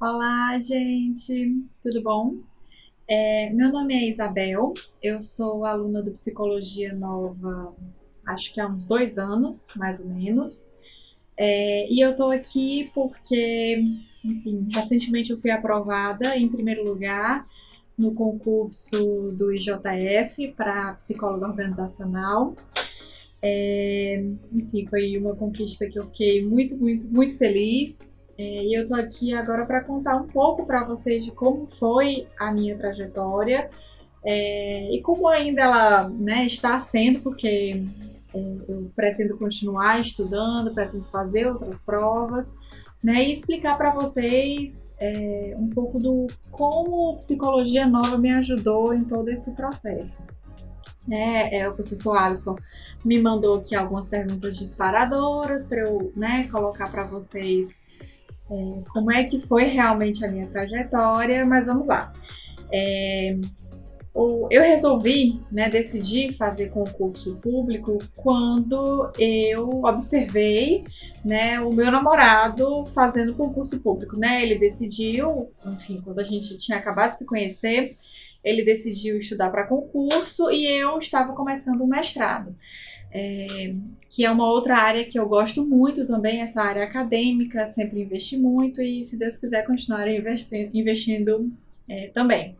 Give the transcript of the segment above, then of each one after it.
Olá, gente, tudo bom? É, meu nome é Isabel, eu sou aluna do Psicologia Nova, acho que há uns dois anos, mais ou menos. É, e eu tô aqui porque, enfim, recentemente eu fui aprovada em primeiro lugar no concurso do IJF para psicóloga organizacional. É, enfim, foi uma conquista que eu fiquei muito, muito, muito feliz. É, e eu tô aqui agora para contar um pouco para vocês de como foi a minha trajetória é, e como ainda ela né, está sendo, porque é, eu pretendo continuar estudando, pretendo fazer outras provas, né, e explicar para vocês é, um pouco do como psicologia nova me ajudou em todo esse processo. É, é, o professor Alisson me mandou aqui algumas perguntas disparadoras para eu né, colocar para vocês é, como é que foi realmente a minha trajetória, mas vamos lá. É, eu resolvi, né, decidir fazer concurso público quando eu observei, né, o meu namorado fazendo concurso público, né? Ele decidiu, enfim, quando a gente tinha acabado de se conhecer, ele decidiu estudar para concurso e eu estava começando o mestrado. É, que é uma outra área que eu gosto muito também, essa área acadêmica, sempre investi muito e, se Deus quiser, continuar investindo, investindo é, também.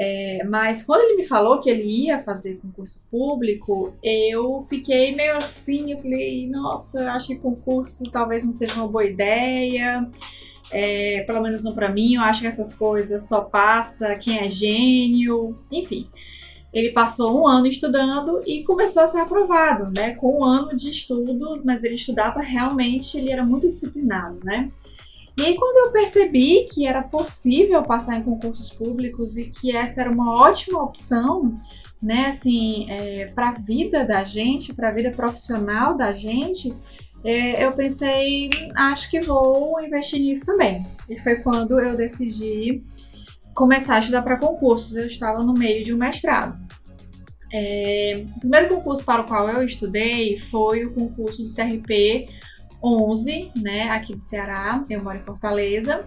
É, mas quando ele me falou que ele ia fazer concurso público, eu fiquei meio assim, eu falei, nossa, acho que concurso talvez não seja uma boa ideia, é, pelo menos não para mim, eu acho que essas coisas só passa quem é gênio, enfim. Ele passou um ano estudando e começou a ser aprovado, né? Com um ano de estudos, mas ele estudava realmente, ele era muito disciplinado, né? E aí, quando eu percebi que era possível passar em concursos públicos e que essa era uma ótima opção, né, assim, é, para a vida da gente, para a vida profissional da gente, eu pensei, acho que vou investir nisso também. E foi quando eu decidi começar a estudar para concursos. Eu estava no meio de um mestrado. É, o primeiro concurso para o qual eu estudei foi o concurso do CRP 11, né, aqui do Ceará, eu moro em Fortaleza.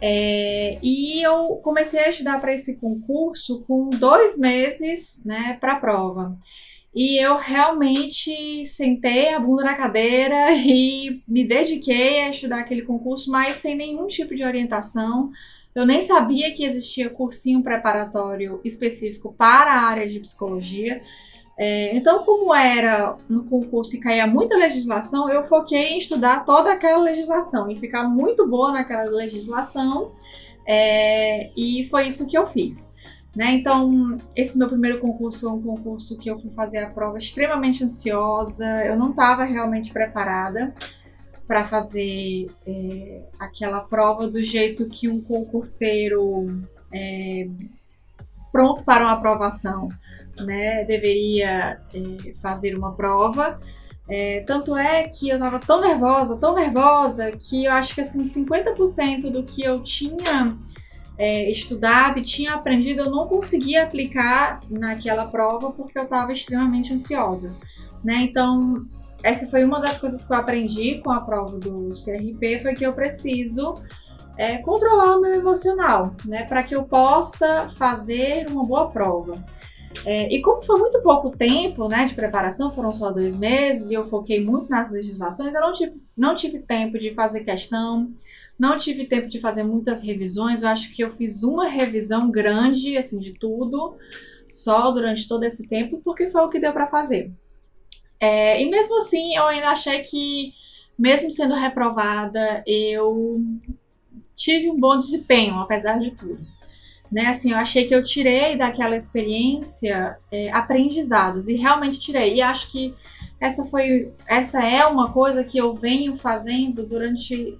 É, e eu comecei a estudar para esse concurso com dois meses né, para a prova. E eu realmente sentei a bunda na cadeira e me dediquei a estudar aquele concurso, mas sem nenhum tipo de orientação. Eu nem sabia que existia cursinho preparatório específico para a área de psicologia. É, então, como era no concurso e caía muita legislação, eu foquei em estudar toda aquela legislação e ficar muito boa naquela legislação, é, e foi isso que eu fiz. Né? Então, esse meu primeiro concurso foi um concurso que eu fui fazer a prova extremamente ansiosa, eu não estava realmente preparada para fazer é, aquela prova do jeito que um concurseiro é, pronto para uma aprovação né, deveria é, fazer uma prova. É, tanto é que eu tava tão nervosa, tão nervosa, que eu acho que assim, 50% do que eu tinha é, estudado e tinha aprendido eu não conseguia aplicar naquela prova porque eu estava extremamente ansiosa. Né? Então, essa foi uma das coisas que eu aprendi com a prova do CRP, foi que eu preciso é, controlar o meu emocional, né, para que eu possa fazer uma boa prova. É, e como foi muito pouco tempo né, de preparação, foram só dois meses, e eu foquei muito nas legislações, eu não tive, não tive tempo de fazer questão, não tive tempo de fazer muitas revisões, eu acho que eu fiz uma revisão grande, assim, de tudo, só durante todo esse tempo, porque foi o que deu para fazer. É, e mesmo assim, eu ainda achei que, mesmo sendo reprovada, eu tive um bom desempenho, apesar de tudo né? Assim, eu achei que eu tirei daquela experiência é, aprendizados e realmente tirei. E acho que essa foi, essa é uma coisa que eu venho fazendo durante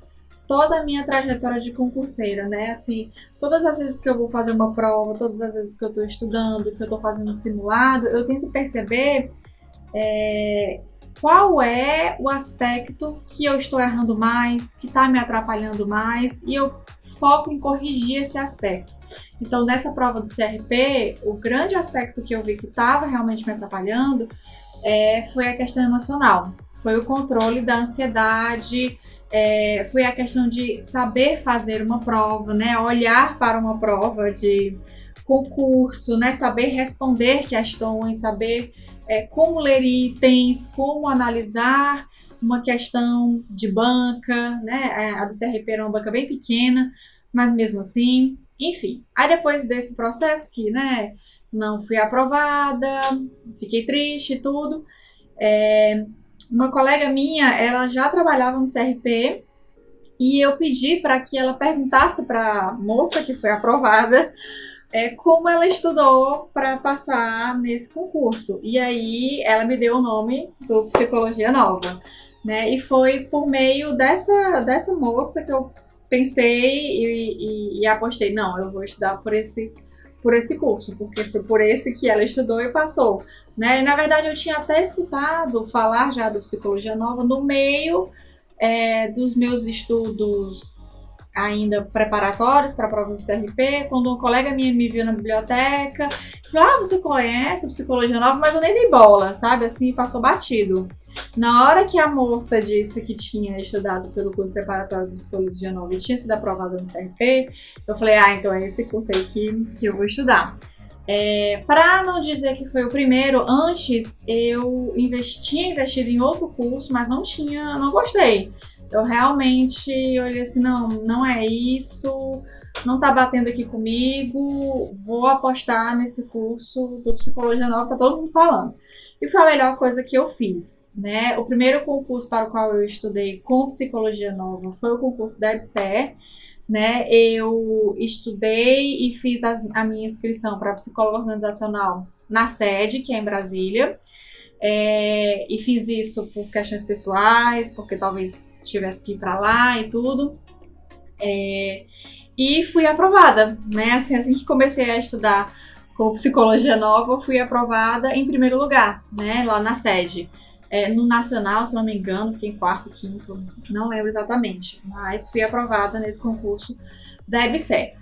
toda a minha trajetória de concurseira, né? Assim, todas as vezes que eu vou fazer uma prova, todas as vezes que eu estou estudando, que eu estou fazendo um simulado, eu tento perceber é, qual é o aspecto que eu estou errando mais, que está me atrapalhando mais, e eu foco em corrigir esse aspecto. Então, nessa prova do CRP, o grande aspecto que eu vi que estava realmente me atrapalhando é, foi a questão emocional. foi o controle da ansiedade, é, foi a questão de saber fazer uma prova, né? Olhar para uma prova de concurso, né? Saber responder questões, saber é, como ler itens, como analisar uma questão de banca, né? É, a do CRP era uma banca bem pequena, mas mesmo assim, enfim. Aí depois desse processo que, né, não fui aprovada, fiquei triste e tudo, é, uma colega minha, ela já trabalhava no CRP e eu pedi para que ela perguntasse para a moça que foi aprovada é, como ela estudou para passar nesse concurso. E aí ela me deu o nome do Psicologia Nova. Né? E foi por meio dessa, dessa moça que eu pensei e, e, e apostei, não, eu vou estudar por esse por esse curso, porque foi por esse que ela estudou e passou. Né? Na verdade, eu tinha até escutado falar já do Psicologia Nova no meio é, dos meus estudos ainda preparatórios para provas do CRP, quando um colega minha me viu na biblioteca, falou, ah, você conhece Psicologia Nova, mas eu nem dei bola, sabe, assim, passou batido. Na hora que a moça disse que tinha estudado pelo curso preparatório de Psicologia Nova e tinha sido aprovada no CRP, eu falei, ah, então é esse curso aí que, que eu vou estudar. É, para não dizer que foi o primeiro, antes eu investia investido em outro curso, mas não tinha, não gostei eu realmente olhei assim, não, não é isso, não tá batendo aqui comigo, vou apostar nesse curso do Psicologia Nova, tá todo mundo falando. E foi a melhor coisa que eu fiz, né? O primeiro concurso para o qual eu estudei com Psicologia Nova foi o concurso da EBSER, né? Eu estudei e fiz as, a minha inscrição para psicóloga organizacional na sede, que é em Brasília. É, e fiz isso por questões pessoais, porque talvez tivesse que ir para lá e tudo. É, e fui aprovada, né? Assim, assim que comecei a estudar com psicologia nova, fui aprovada em primeiro lugar, né? Lá na sede. É, no nacional, se não me engano, fiquei em quarto, quinto, não lembro exatamente, mas fui aprovada nesse concurso da EBSER.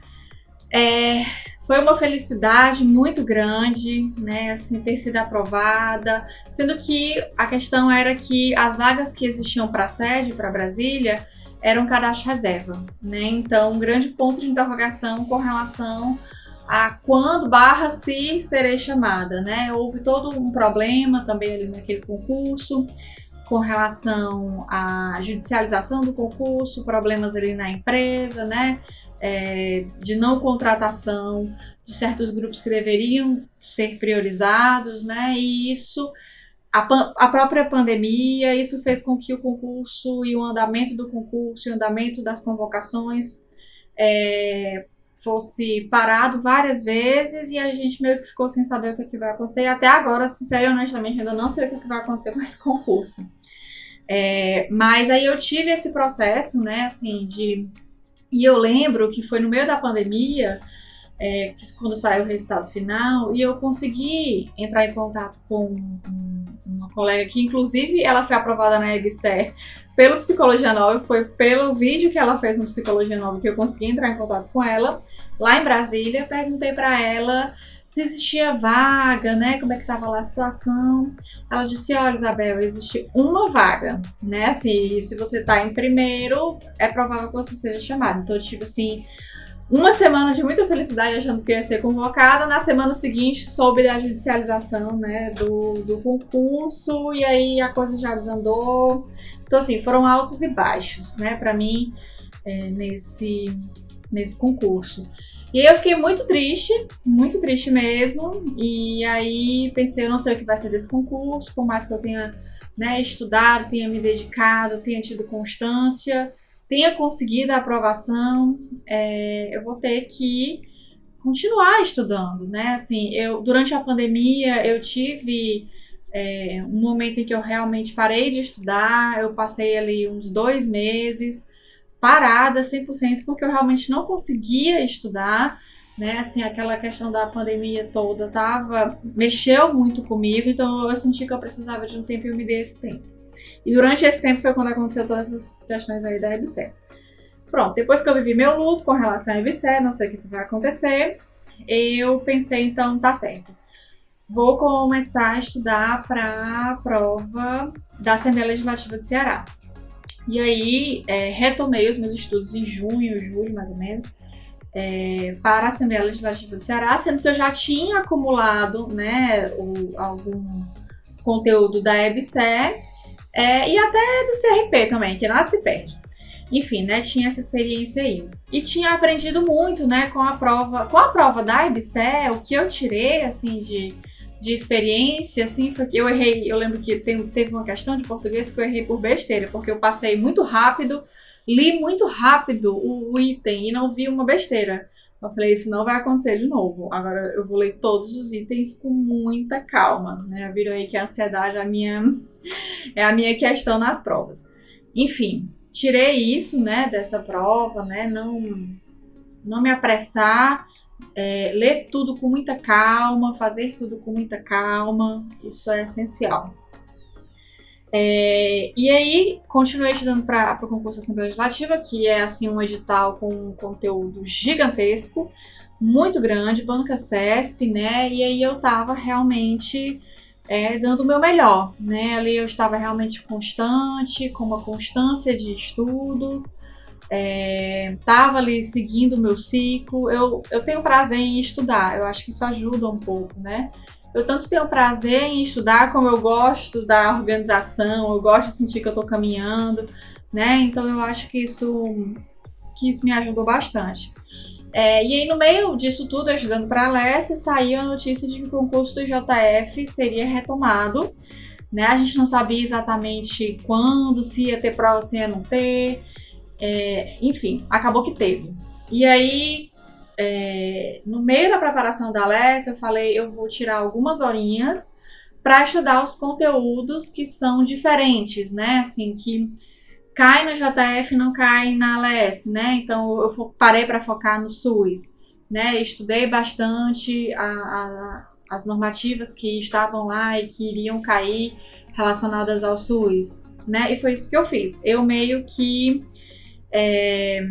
É, foi uma felicidade muito grande, né, assim, ter sido aprovada, sendo que a questão era que as vagas que existiam para sede, para Brasília, eram cadastro reserva, né? Então, um grande ponto de interrogação com relação a quando barra se serei chamada, né? Houve todo um problema também ali naquele concurso com relação à judicialização do concurso, problemas ali na empresa, né? É, de não contratação de certos grupos que deveriam ser priorizados, né? E isso, a, a própria pandemia, isso fez com que o concurso e o andamento do concurso e o andamento das convocações é, fosse parado várias vezes e a gente meio que ficou sem saber o que, é que vai acontecer. E até agora, sincero honestamente, ainda não sei o que, é que vai acontecer com esse concurso. É, mas aí eu tive esse processo, né, assim, de e eu lembro que foi no meio da pandemia, é, quando saiu o resultado final, e eu consegui entrar em contato com uma colega que, inclusive, ela foi aprovada na EBSER pelo Psicologia Nova, foi pelo vídeo que ela fez no Psicologia Nova que eu consegui entrar em contato com ela, lá em Brasília, perguntei para ela se existia vaga, né? Como é que estava lá a situação. Ela disse: Olha, Isabel, existe uma vaga, né? Assim, se você está em primeiro, é provável que você seja chamado. Então, tipo assim, uma semana de muita felicidade achando que ia ser convocada. Na semana seguinte, soube da judicialização, né? Do, do concurso, e aí a coisa já desandou. Então, assim, foram altos e baixos, né? Para mim, é, nesse, nesse concurso. E aí eu fiquei muito triste, muito triste mesmo. E aí pensei, eu não sei o que vai ser desse concurso, por mais que eu tenha né, estudado, tenha me dedicado, tenha tido constância, tenha conseguido a aprovação, é, eu vou ter que continuar estudando, né? Assim, eu durante a pandemia eu tive é, um momento em que eu realmente parei de estudar, eu passei ali uns dois meses parada 100%, porque eu realmente não conseguia estudar, né? Assim, aquela questão da pandemia toda tava, mexeu muito comigo, então eu senti que eu precisava de um tempo e eu me dei esse tempo. E durante esse tempo foi quando aconteceu todas essas questões aí da EBSER. Pronto, depois que eu vivi meu luto com relação à EBSER, não sei o que vai acontecer, eu pensei, então, tá certo. vou começar a estudar para a prova da Assembleia Legislativa do Ceará. E aí, é, retomei os meus estudos em junho, julho, mais ou menos, é, para a Assembleia Legislativa do Ceará, sendo que eu já tinha acumulado né, o, algum conteúdo da EBSE é, e até do CRP também, que nada se perde. Enfim, né, tinha essa experiência aí. E tinha aprendido muito, né, com a prova, com a prova da EBSE, o que eu tirei, assim, de, de experiência, assim, foi que eu errei, eu lembro que tem, teve uma questão de português que eu errei por besteira, porque eu passei muito rápido, li muito rápido o, o item e não vi uma besteira. Eu falei, isso não vai acontecer de novo. Agora eu vou ler todos os itens com muita calma, né? Viram aí que a ansiedade é a minha, é a minha questão nas provas. Enfim, tirei isso, né, dessa prova, né? Não, não me apressar, é, ler tudo com muita calma, fazer tudo com muita calma, isso é essencial. É, e aí, continuei estudando para o concurso da Assembleia Legislativa, que é assim um edital com um conteúdo gigantesco, muito grande, banca CESP, né? E aí eu estava realmente é, dando o meu melhor, né? Ali eu estava realmente constante, com uma constância de estudos, estava é, ali seguindo o meu ciclo. Eu, eu tenho prazer em estudar, eu acho que isso ajuda um pouco, né? Eu tanto tenho prazer em estudar, como eu gosto da organização, eu gosto de sentir que eu estou caminhando, né? Então eu acho que isso, que isso me ajudou bastante. É, e aí, no meio disso tudo, ajudando para a Alessia, saiu a notícia de que o concurso do JF seria retomado. Né? A gente não sabia exatamente quando, se ia ter prova, se ia não ter. É, enfim, acabou que teve. E aí, é, no meio da preparação da Alessia, eu falei, eu vou tirar algumas horinhas para estudar os conteúdos que são diferentes, né? Assim, que cai no JF não cai na ALS, né? Então eu parei para focar no SUS, né? Estudei bastante a, a, as normativas que estavam lá e que iriam cair relacionadas ao SUS, né? E foi isso que eu fiz. Eu meio que é,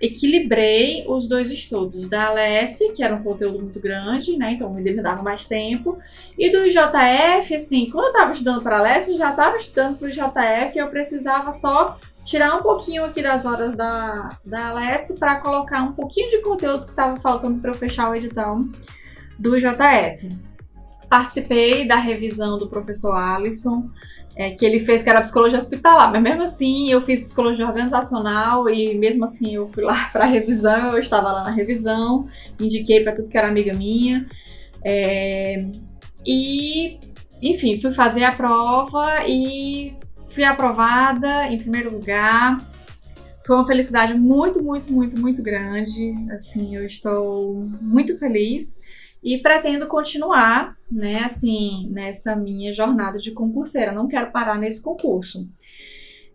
equilibrei os dois estudos, da ALS, que era um conteúdo muito grande, né, então me demandava mais tempo, e do JF, assim, quando eu estava estudando para ALS, eu já estava estudando para o JF eu precisava só tirar um pouquinho aqui das horas da, da ALS para colocar um pouquinho de conteúdo que estava faltando para eu fechar o edital do JF. Participei da revisão do professor Alisson, é, que ele fez, que era psicologia hospitalar, mas mesmo assim eu fiz psicologia organizacional e mesmo assim eu fui lá para revisão, eu estava lá na revisão, indiquei para tudo que era amiga minha. É, e, enfim, fui fazer a prova e fui aprovada em primeiro lugar. Foi uma felicidade muito, muito, muito, muito grande. Assim, eu estou muito feliz e pretendo continuar, né, assim, nessa minha jornada de concurseira. Não quero parar nesse concurso.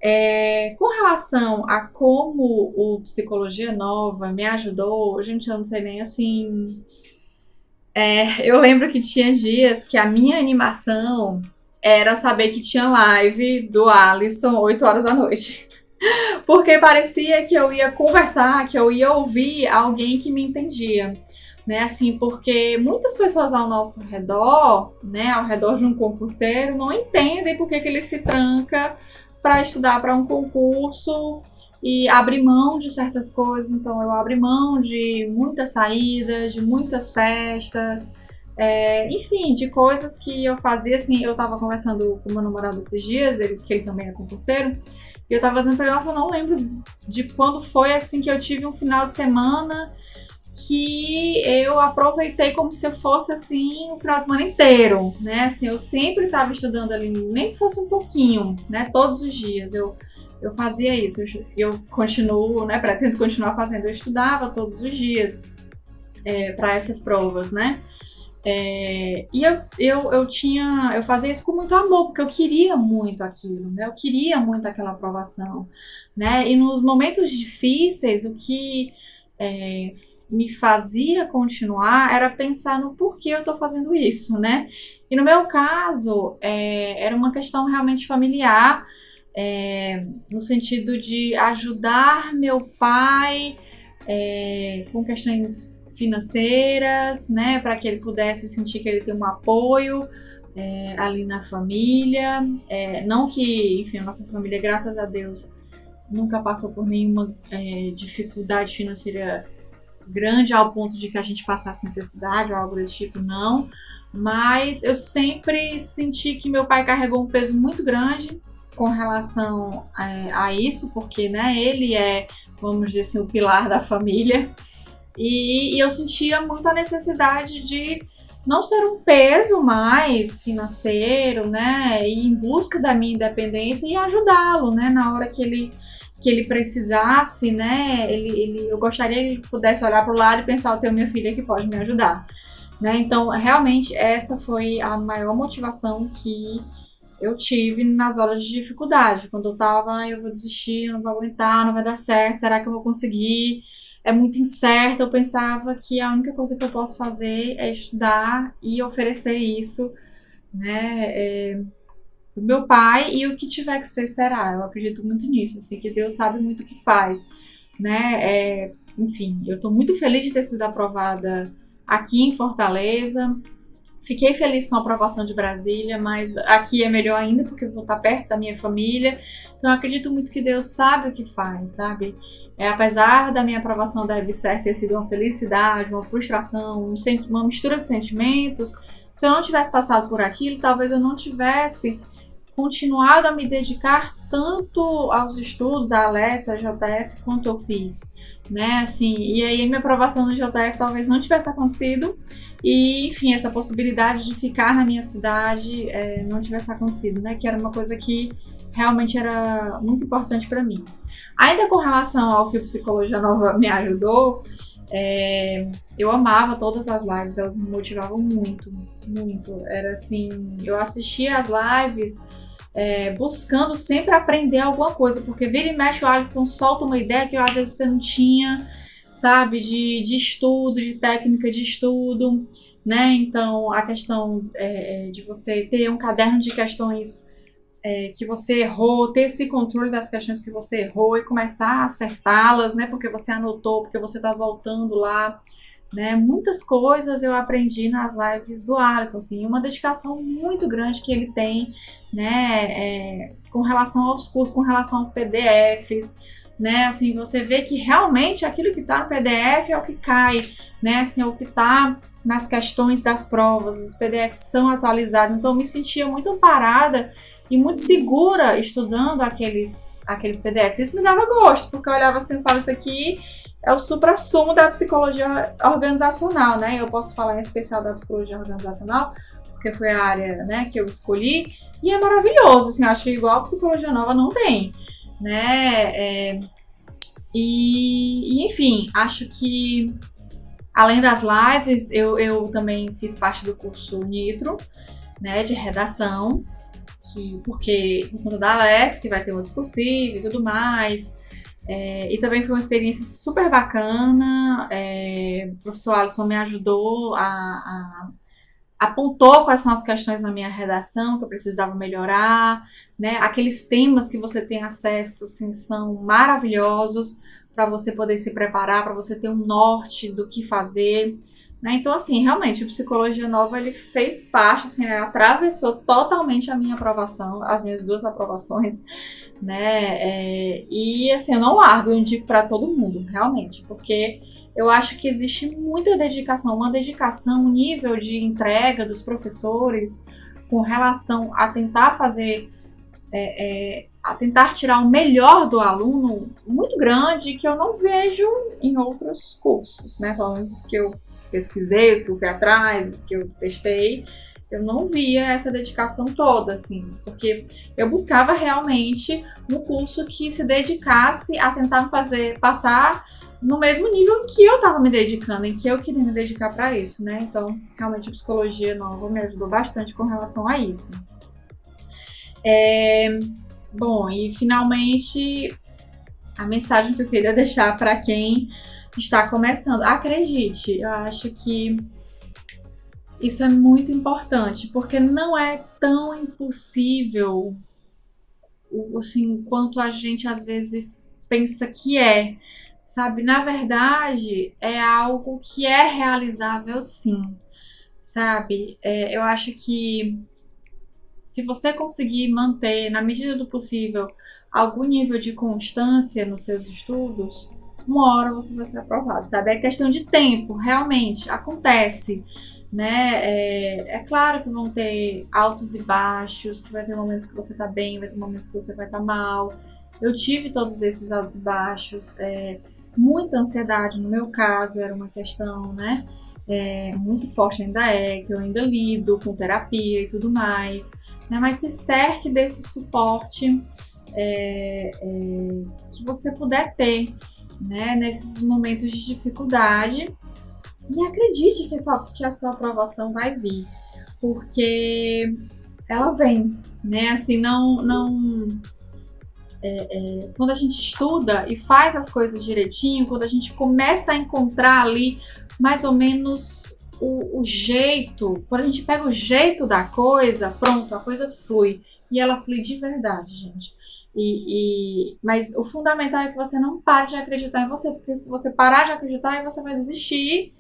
É, com relação a como o Psicologia Nova me ajudou, gente, eu não sei nem assim. É, eu lembro que tinha dias que a minha animação era saber que tinha live do Alisson 8 horas da noite. Porque parecia que eu ia conversar, que eu ia ouvir alguém que me entendia né? Assim, porque muitas pessoas ao nosso redor, né, ao redor de um concurseiro, não entendem por que, que ele se tranca para estudar para um concurso e abre mão de certas coisas. Então, eu abri mão de muitas saídas, de muitas festas, é, enfim, de coisas que eu fazia. Assim, eu estava conversando com meu namorado esses dias, ele, que ele também é concurseiro, e eu estava dizendo para ele, nossa, eu não lembro de quando foi assim que eu tive um final de semana que eu aproveitei como se fosse assim o final de semana inteiro, né? Assim, eu sempre estava estudando ali, nem que fosse um pouquinho, né? Todos os dias eu eu fazia isso, eu, eu continuo, né? Pretendo continuar fazendo. Eu estudava todos os dias é, para essas provas, né? É, e eu, eu, eu tinha, eu fazia isso com muito amor, porque eu queria muito aquilo, né? Eu queria muito aquela aprovação, né? E nos momentos difíceis, o que é, me fazia continuar era pensar no porquê eu estou fazendo isso, né? E no meu caso, é, era uma questão realmente familiar, é, no sentido de ajudar meu pai é, com questões financeiras, né, para que ele pudesse sentir que ele tem um apoio é, ali na família. É, não que, enfim, a nossa família, graças a Deus, nunca passou por nenhuma é, dificuldade financeira grande ao ponto de que a gente passasse necessidade ou algo desse tipo, não. Mas eu sempre senti que meu pai carregou um peso muito grande com relação é, a isso, porque né, ele é, vamos dizer assim, o pilar da família. E, e eu sentia muita necessidade de não ser um peso mais financeiro, né? E em busca da minha independência e ajudá-lo, né? Na hora que ele que ele precisasse, né? Ele, ele, eu gostaria que ele pudesse olhar para o lado e pensar: eu tenho minha filha que pode me ajudar, né? Então, realmente, essa foi a maior motivação que eu tive nas horas de dificuldade. Quando eu tava, eu vou desistir, eu não vou aguentar, não vai dar certo, será que eu vou conseguir? É muito incerto. Eu pensava que a única coisa que eu posso fazer é estudar e oferecer isso, né? É o meu pai e o que tiver que ser será. Eu acredito muito nisso, assim, que Deus sabe muito o que faz, né? É, enfim, eu estou muito feliz de ter sido aprovada aqui em Fortaleza. Fiquei feliz com a aprovação de Brasília, mas aqui é melhor ainda porque eu vou estar perto da minha família. Então eu acredito muito que Deus sabe o que faz, sabe? É, apesar da minha aprovação da EBSER ter sido uma felicidade, uma frustração, uma mistura de sentimentos, se eu não tivesse passado por aquilo, talvez eu não tivesse continuado a me dedicar tanto aos estudos, a Alessia, a JF, quanto eu fiz, né, assim, e aí minha aprovação no JF talvez não tivesse acontecido, e, enfim, essa possibilidade de ficar na minha cidade é, não tivesse acontecido, né, que era uma coisa que realmente era muito importante para mim. Ainda com relação ao que o Psicologia Nova me ajudou, é, eu amava todas as lives, elas me motivavam muito, muito. Era assim, eu assistia as lives é, buscando sempre aprender alguma coisa, porque vira e mexe o Alisson solta uma ideia que às vezes você não tinha, sabe, de, de estudo, de técnica de estudo, né? Então a questão é, é, de você ter um caderno de questões é, que você errou, ter esse controle das questões que você errou e começar a acertá-las, né? Porque você anotou, porque você está voltando lá. Né, muitas coisas eu aprendi nas lives do Alisson, assim, uma dedicação muito grande que ele tem né, é, com relação aos cursos, com relação aos PDFs, né, assim, você vê que realmente aquilo que está no PDF é o que cai, né, assim, é o que está nas questões das provas, os PDFs são atualizados, então eu me sentia muito amparada e muito segura estudando aqueles, aqueles PDFs, isso me dava gosto, porque eu olhava assim e falava, isso aqui é o supra-sumo da psicologia organizacional, né, eu posso falar em especial da psicologia organizacional, porque foi a área, né, que eu escolhi, e é maravilhoso, assim, acho que igual a Psicologia Nova não tem, né? É, e, e, enfim, acho que além das lives, eu, eu também fiz parte do curso Nitro, né, de redação, que, porque por conta da Aless, que vai ter um discursivo e tudo mais, é, e também foi uma experiência super bacana. É, o professor Alisson me ajudou a, a apontou quais são as questões na minha redação que eu precisava melhorar, né? Aqueles temas que você tem acesso, assim, são maravilhosos para você poder se preparar, para você ter um norte do que fazer. Né? Então, assim, realmente, o Psicologia Nova, ele fez parte, assim, ele atravessou totalmente a minha aprovação, as minhas duas aprovações, né? É, e, assim, eu não largo, eu indico para todo mundo, realmente, porque eu acho que existe muita dedicação, uma dedicação, um nível de entrega dos professores com relação a tentar fazer, é, é, a tentar tirar o melhor do aluno muito grande que eu não vejo em outros cursos, né? Pelo menos os que eu pesquisei, os que eu fui atrás, os que eu testei, eu não via essa dedicação toda, assim, porque eu buscava realmente um curso que se dedicasse a tentar fazer passar no mesmo nível em que eu estava me dedicando, em que eu queria me dedicar para isso, né? Então, realmente a psicologia nova me ajudou bastante com relação a isso. É, bom, e finalmente a mensagem que eu queria deixar para quem está começando. Acredite, eu acho que isso é muito importante, porque não é tão impossível assim, quanto a gente às vezes pensa que é sabe? Na verdade, é algo que é realizável sim, sabe? É, eu acho que se você conseguir manter, na medida do possível, algum nível de constância nos seus estudos, uma hora você vai ser aprovado, sabe? É questão de tempo, realmente, acontece, né? É, é, claro que vão ter altos e baixos, que vai ter momentos que você tá bem, vai ter momentos que você vai estar tá mal. Eu tive todos esses altos e baixos, é, muita ansiedade no meu caso, era uma questão, né? É, muito forte ainda é, que eu ainda lido com terapia e tudo mais, né? Mas se cerque desse suporte é, é, que você puder ter, né? Nesses momentos de dificuldade e acredite que, só, que a sua aprovação vai vir, porque ela vem, né? Assim, não, não é, é, quando a gente estuda e faz as coisas direitinho, quando a gente começa a encontrar ali mais ou menos o, o, jeito, quando a gente pega o jeito da coisa, pronto, a coisa flui. E ela flui de verdade, gente. E, e, mas o fundamental é que você não pare de acreditar em você, porque se você parar de acreditar, você vai desistir.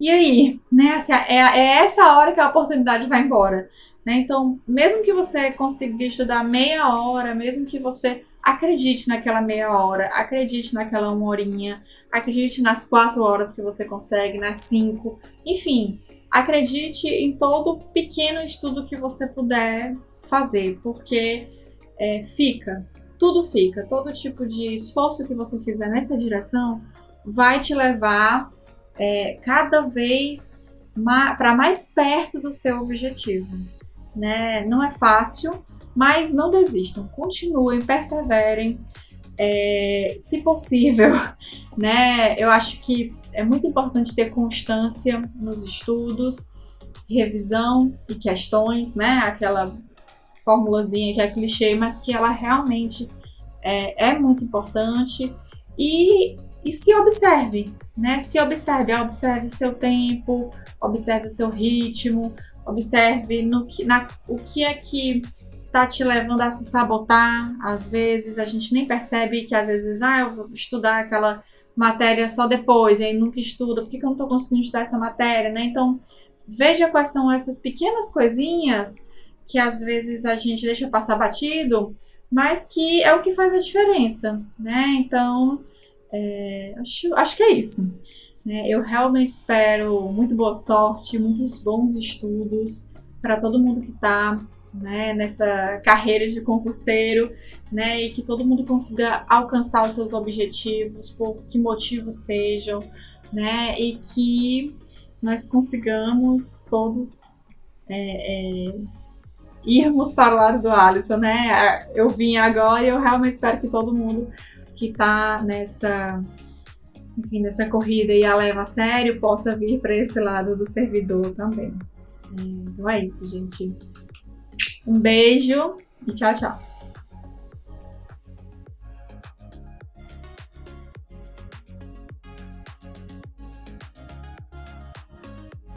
E aí, né? Assim, é, é essa hora que a oportunidade vai embora. Né? Então, mesmo que você consiga estudar meia hora, mesmo que você acredite naquela meia hora, acredite naquela uma horinha, acredite nas quatro horas que você consegue, nas cinco, enfim, acredite em todo pequeno estudo que você puder fazer, porque é, fica, tudo fica, todo tipo de esforço que você fizer nessa direção vai te levar é, cada vez para mais perto do seu objetivo né? Não é fácil, mas não desistam, continuem, perseverem. É, se possível, né? Eu acho que é muito importante ter constância nos estudos, revisão e questões, né? Aquela formulazinha que é clichê, mas que ela realmente é, é muito importante. E, e se observe, né? Se observe, observe seu tempo, observe o seu ritmo, Observe no que, na, o que é que tá te levando a se sabotar. Às vezes a gente nem percebe que às vezes, ah, eu vou estudar aquela matéria só depois, e aí nunca estuda, por que, que eu não tô conseguindo estudar essa matéria, né? Então, veja quais são essas pequenas coisinhas que às vezes a gente deixa passar batido, mas que é o que faz a diferença, né? Então, é, acho, acho que é isso. Né? Eu realmente espero muito boa sorte, muitos bons estudos para todo mundo que está né, nessa carreira de concurseiro, né, e que todo mundo consiga alcançar os seus objetivos, por que motivos sejam, né, e que nós consigamos todos é, é, irmos para o lado do Alisson, né? Eu vim agora e eu realmente espero que todo mundo que está nessa enfim, nessa corrida e a leva a sério, possa vir para esse lado do servidor também. Então é isso, gente. Um beijo e tchau, tchau.